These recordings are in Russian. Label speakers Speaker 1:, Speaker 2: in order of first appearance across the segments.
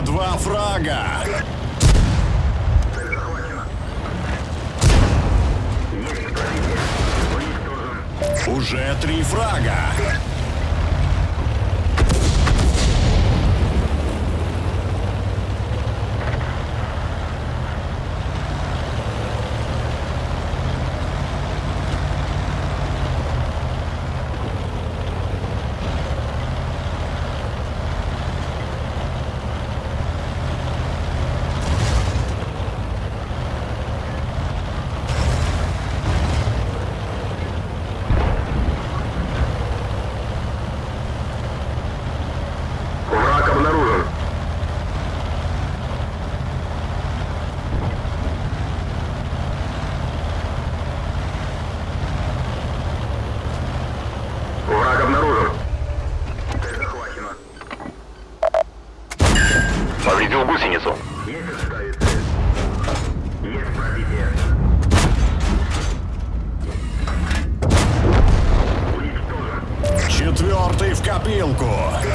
Speaker 1: Уже два фрага. Уже три фрага. Копилку.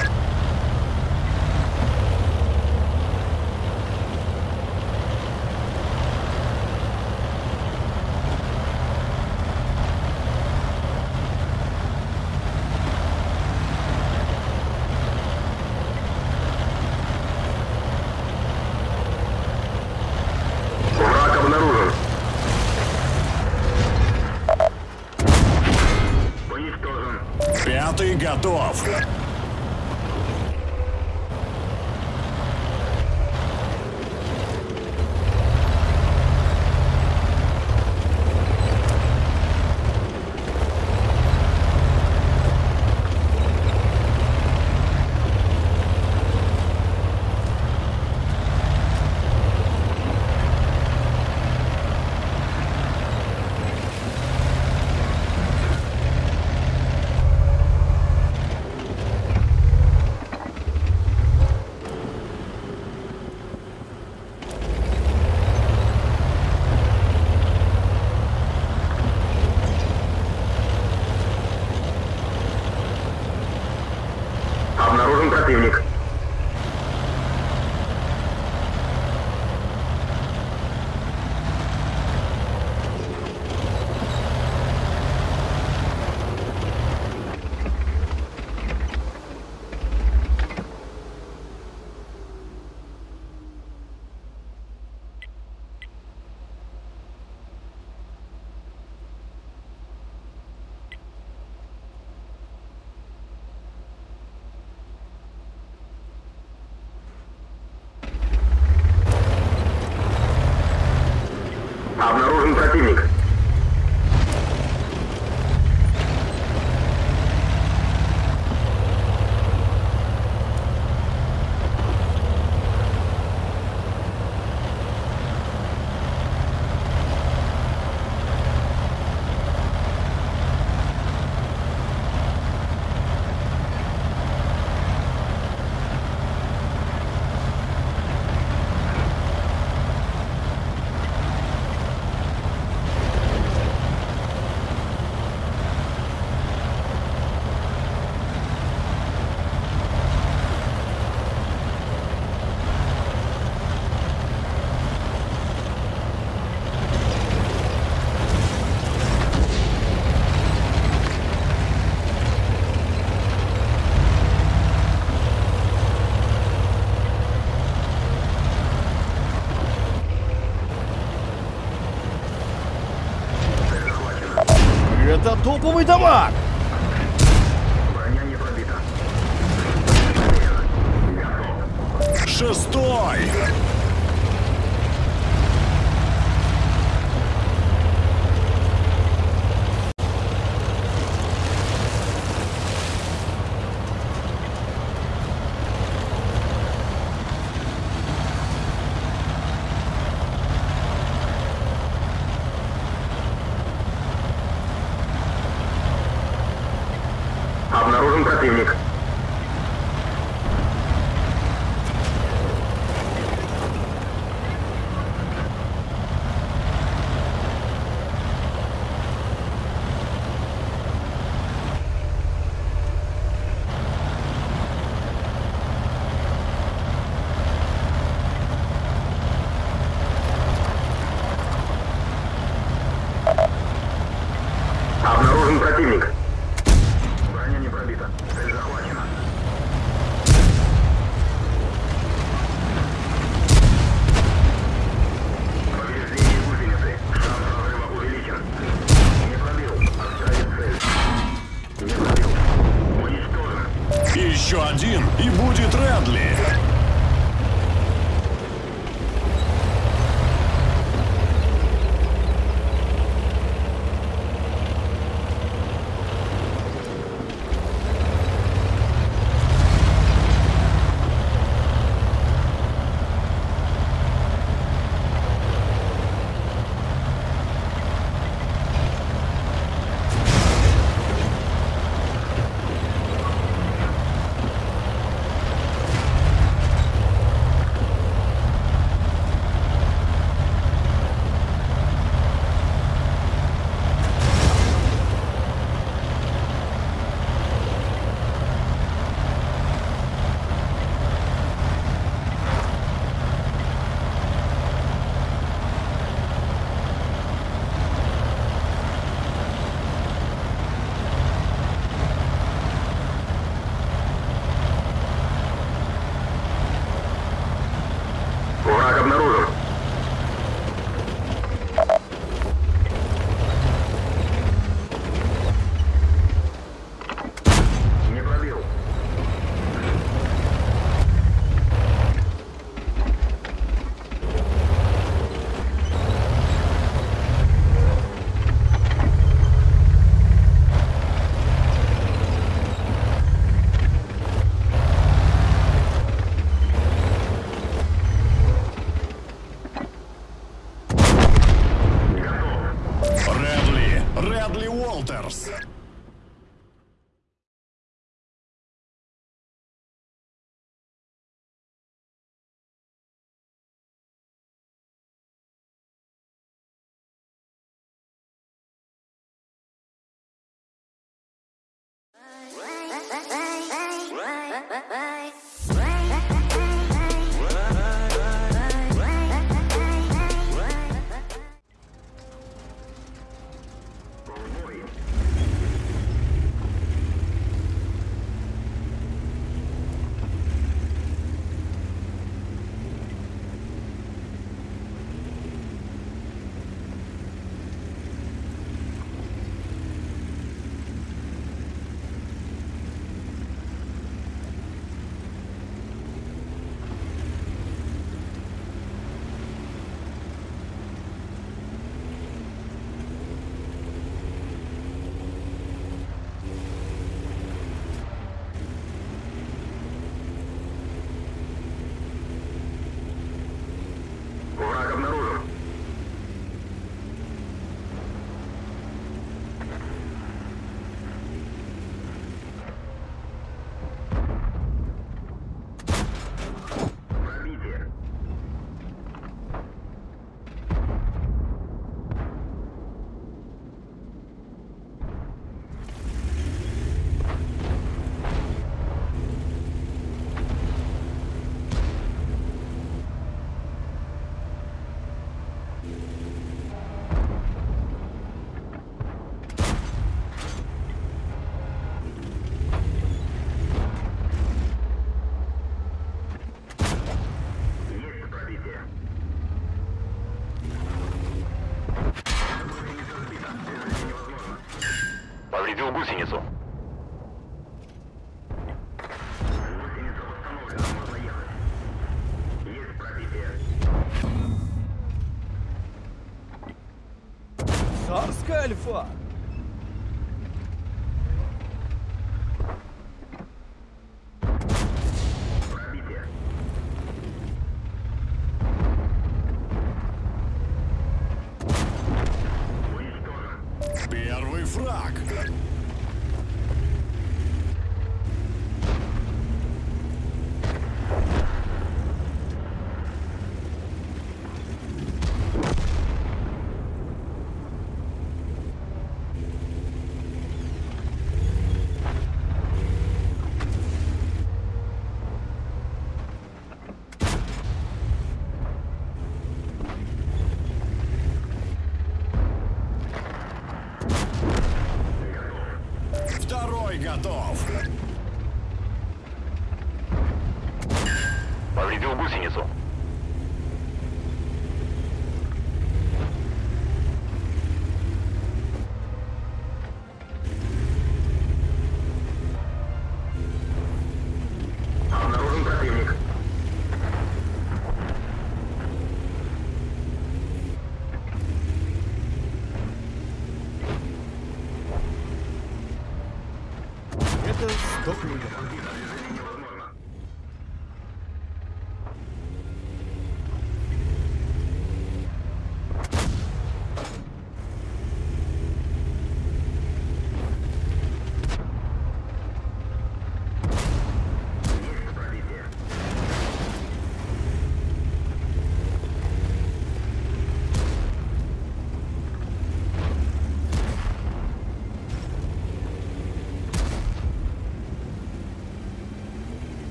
Speaker 2: Топовый дамаг!
Speaker 3: Броня не пробита.
Speaker 1: Шестой!
Speaker 2: Oscar, ele
Speaker 1: foi.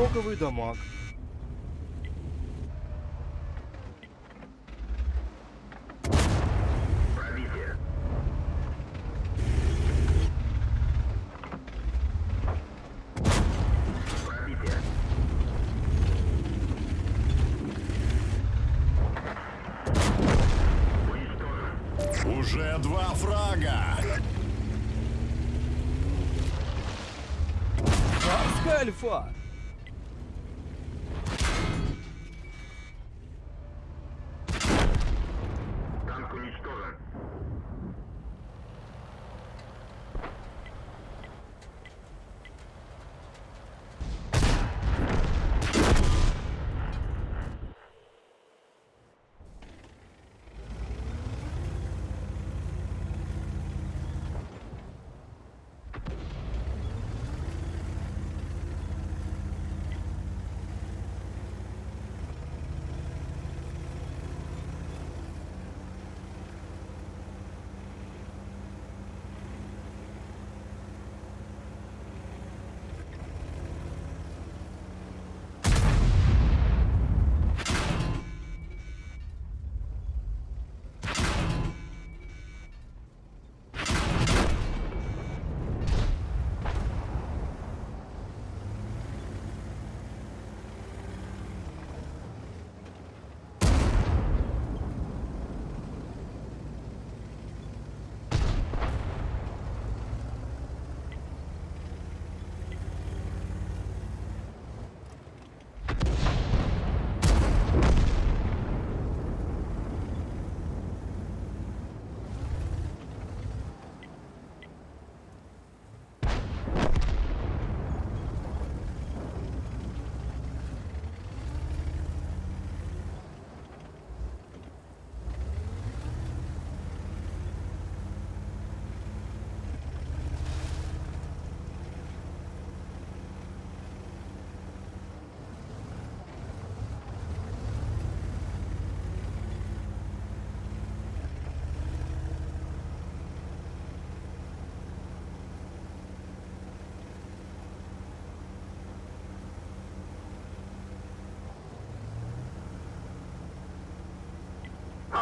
Speaker 1: Стоковый дамаг.
Speaker 2: Пробитие. Пробитие.
Speaker 3: Уже два фрага!
Speaker 2: Паскальфа!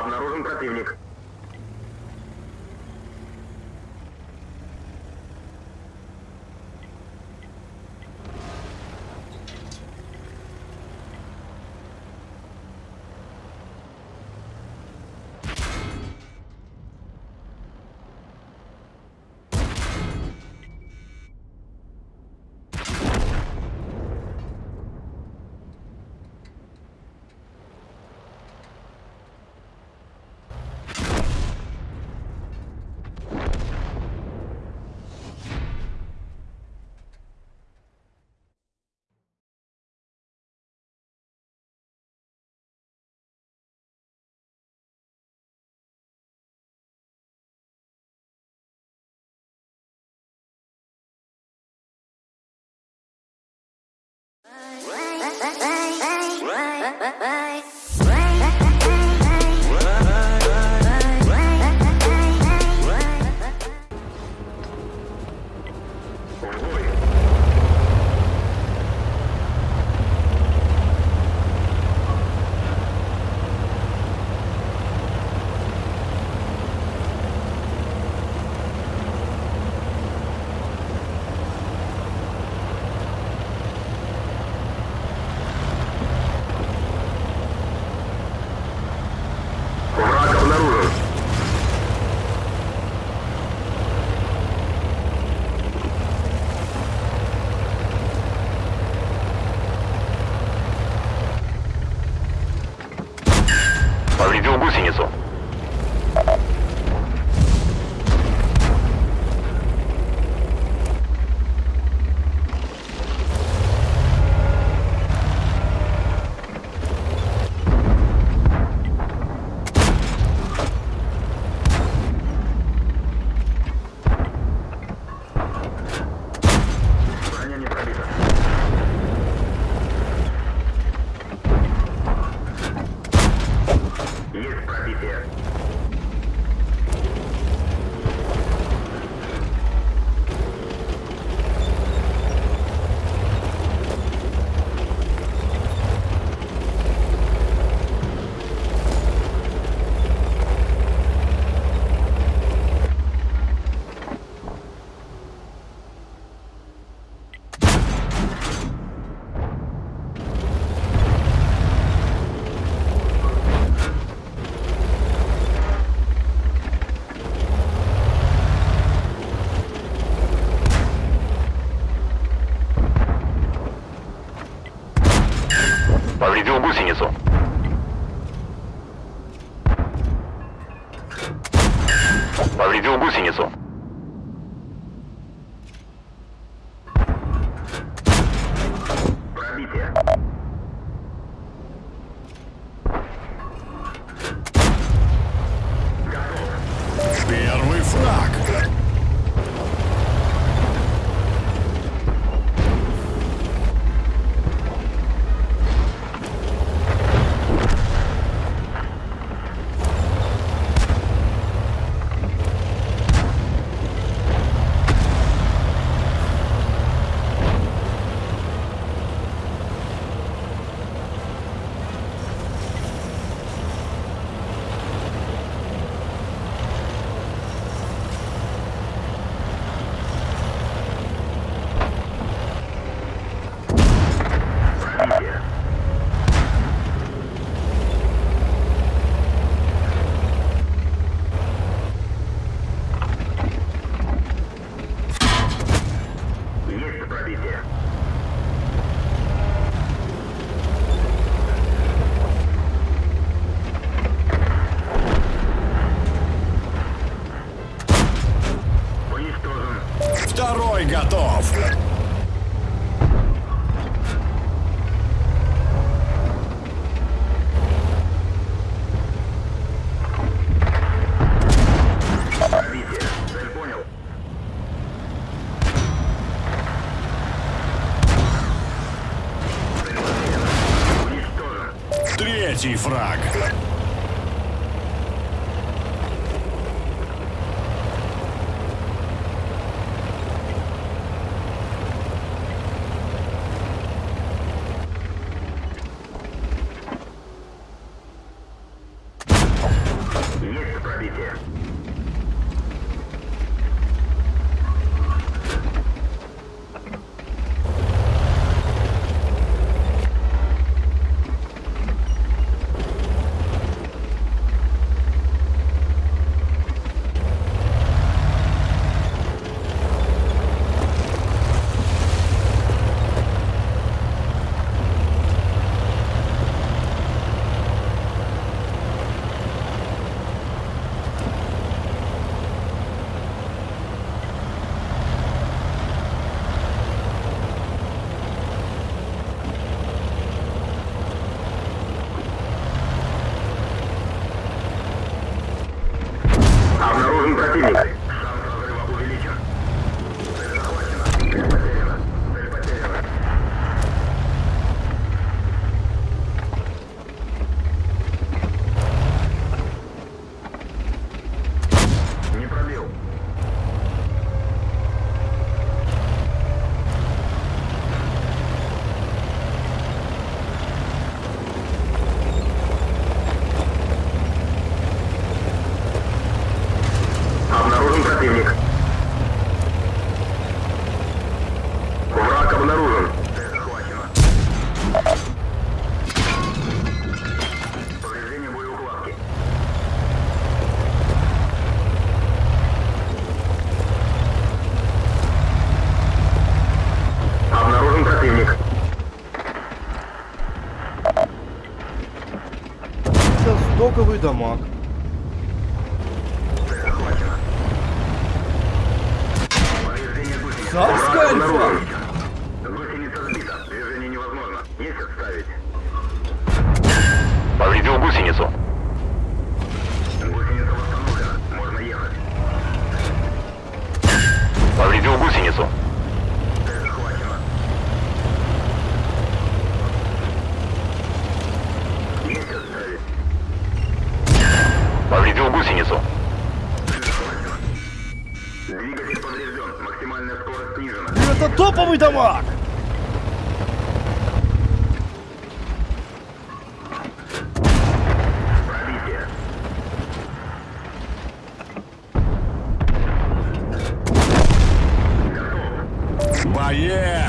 Speaker 2: Обнаружен противник.
Speaker 1: Третий фраг.
Speaker 2: Это стоковый дамаг.
Speaker 1: Ah, yeah.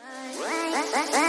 Speaker 3: Bye.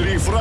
Speaker 3: Три фрага!